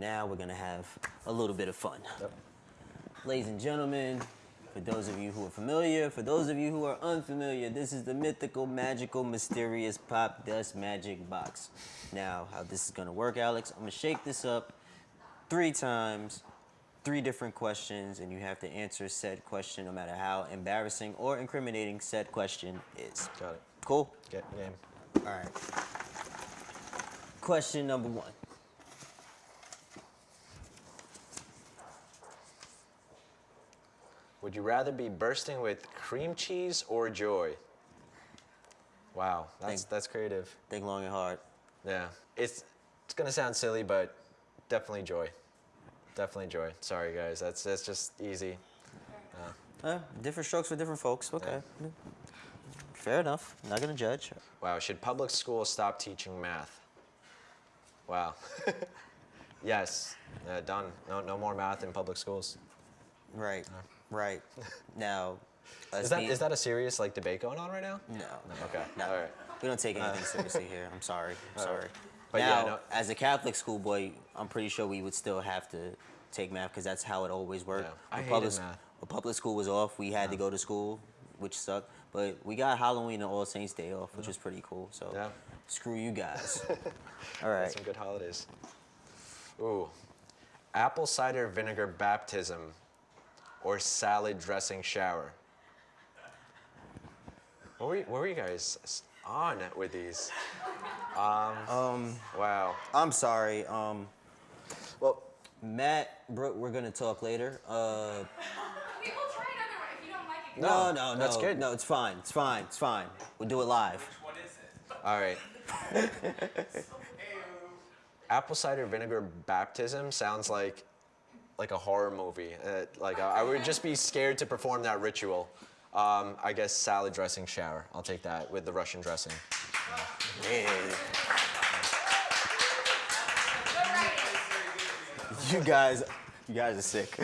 now we're gonna have a little bit of fun. Yep. Ladies and gentlemen, for those of you who are familiar, for those of you who are unfamiliar, this is the mythical, magical, mysterious Popdust magic box. Now, how this is gonna work, Alex, I'm gonna shake this up three times, three different questions, and you have to answer said question no matter how embarrassing or incriminating said question is. Got it. Cool? Get game. All right. Question number one. Would you rather be bursting with cream cheese or joy? Wow, that's Think- that's creative. Think long and hard. Yeah, it's it's gonna sound silly, but definitely joy. Definitely joy. Sorry guys, that's that's just easy. Uh, different strokes for different folks. Okay. Fair enough. Not gonna judge. Wow, should public schools stop teaching math? Wow. yes, uh, done. No no more math in public schools. Right. Right. Now, Is that is that a serious like debate going on right now? no? Okay. No. All right. We don't take uh, anything seriously here. I'm sorry. I'm All right. sorry. But yeah, now, no- as a Catholic schoolboy, I'm pretty sure we would still have to take math because that's how it always worked. Yeah, I When hated public, math. When public school was off, we had to go to school, which sucked. But we got Halloween and All Saints Day off, which was pretty cool. So Yeah. screw you guys. All right. Some good holidays. Ooh, apple cider vinegar baptism, or salad dressing shower. What were you, what were you guys on with these? Um. Um, Wow. I'm sorry. Um, Well, Matt, Brooke, we're gonna talk later. Uh, We will try another one if you don't like it. no, No, no, no. that's good. No, it's fine. It's fine. It's fine. We'll do it live. all right. apple cider vinegar baptism sounds like like a horror movie. Uh, like I, I would just be scared to perform that ritual. Um, I guess salad dressing shower. I'll take that with the Russian dressing. Yeah. You guys, you guys are sick.